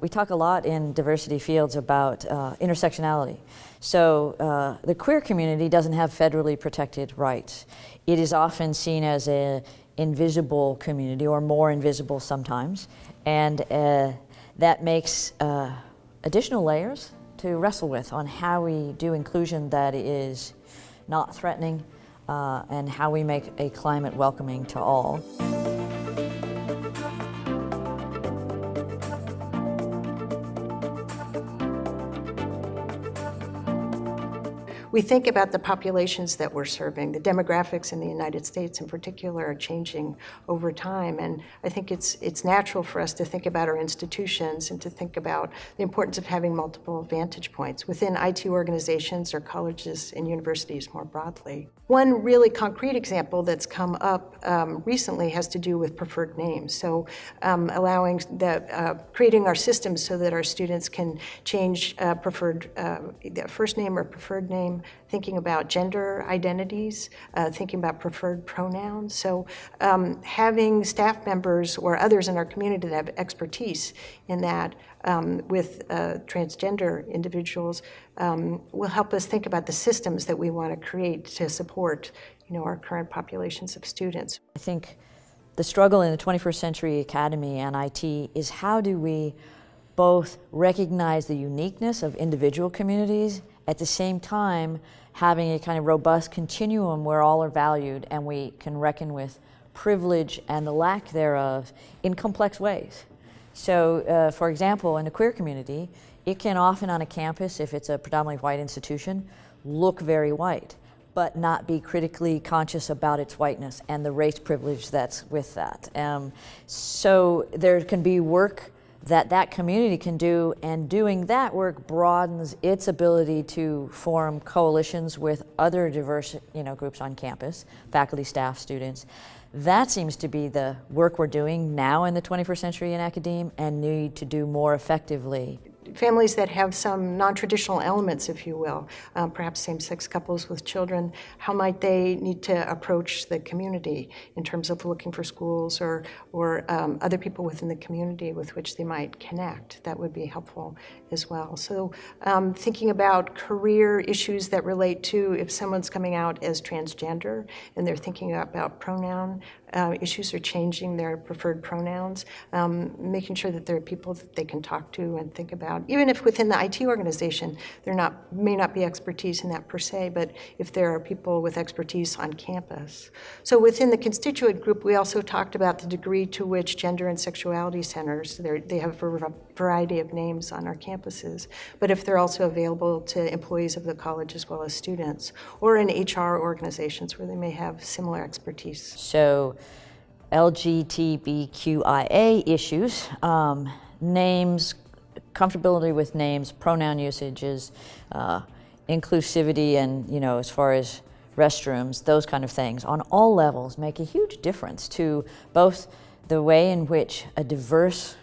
We talk a lot in diversity fields about uh, intersectionality. So uh, the queer community doesn't have federally protected rights. It is often seen as an invisible community or more invisible sometimes. And uh, that makes uh, additional layers to wrestle with on how we do inclusion that is not threatening uh, and how we make a climate welcoming to all. We think about the populations that we're serving. The demographics in the United States in particular are changing over time. And I think it's, it's natural for us to think about our institutions and to think about the importance of having multiple vantage points within IT organizations or colleges and universities more broadly. One really concrete example that's come up um, recently has to do with preferred names. So um, allowing the, uh, creating our systems so that our students can change uh, preferred uh, first name or preferred name thinking about gender identities, uh, thinking about preferred pronouns. So um, having staff members or others in our community that have expertise in that um, with uh, transgender individuals um, will help us think about the systems that we want to create to support you know, our current populations of students. I think the struggle in the 21st Century Academy and IT is how do we both recognize the uniqueness of individual communities at the same time having a kind of robust continuum where all are valued and we can reckon with privilege and the lack thereof in complex ways. So, uh, for example, in the queer community, it can often on a campus, if it's a predominantly white institution, look very white, but not be critically conscious about its whiteness and the race privilege that's with that. Um, so there can be work that that community can do, and doing that work broadens its ability to form coalitions with other diverse you know, groups on campus, faculty, staff, students. That seems to be the work we're doing now in the 21st century in academia and need to do more effectively families that have some non-traditional elements, if you will, um, perhaps same-sex couples with children, how might they need to approach the community in terms of looking for schools or, or um, other people within the community with which they might connect? That would be helpful as well. So um, thinking about career issues that relate to if someone's coming out as transgender and they're thinking about pronoun uh, issues are changing their preferred pronouns, um, making sure that there are people that they can talk to and think about. Even if within the IT organization, there not, may not be expertise in that per se, but if there are people with expertise on campus. So within the constituent group, we also talked about the degree to which gender and sexuality centers, they have a variety of names on our campuses, but if they're also available to employees of the college as well as students, or in HR organizations where they may have similar expertise. So LGBTQIA issues, um, names, comfortability with names, pronoun usages, uh, inclusivity and, you know, as far as restrooms, those kind of things on all levels make a huge difference to both the way in which a diverse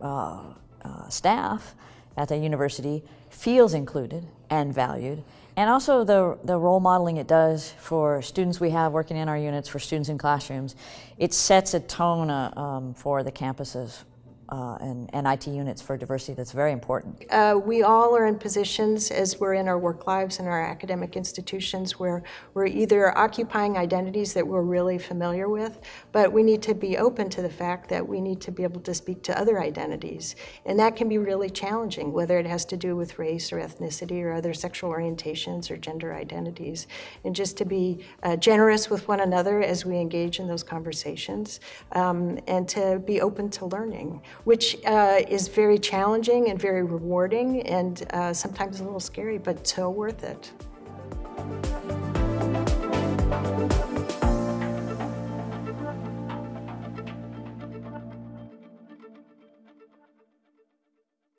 uh, uh, staff at the university feels included and valued. And also the, the role modeling it does for students we have working in our units, for students in classrooms, it sets a tone uh, um, for the campuses uh, and, and, IT units for diversity that's very important. Uh, we all are in positions as we're in our work lives and our academic institutions where we're either occupying identities that we're really familiar with, but we need to be open to the fact that we need to be able to speak to other identities. And that can be really challenging, whether it has to do with race or ethnicity or other sexual orientations or gender identities. And just to be uh, generous with one another as we engage in those conversations um, and to be open to learning which uh, is very challenging and very rewarding and uh, sometimes a little scary, but so worth it.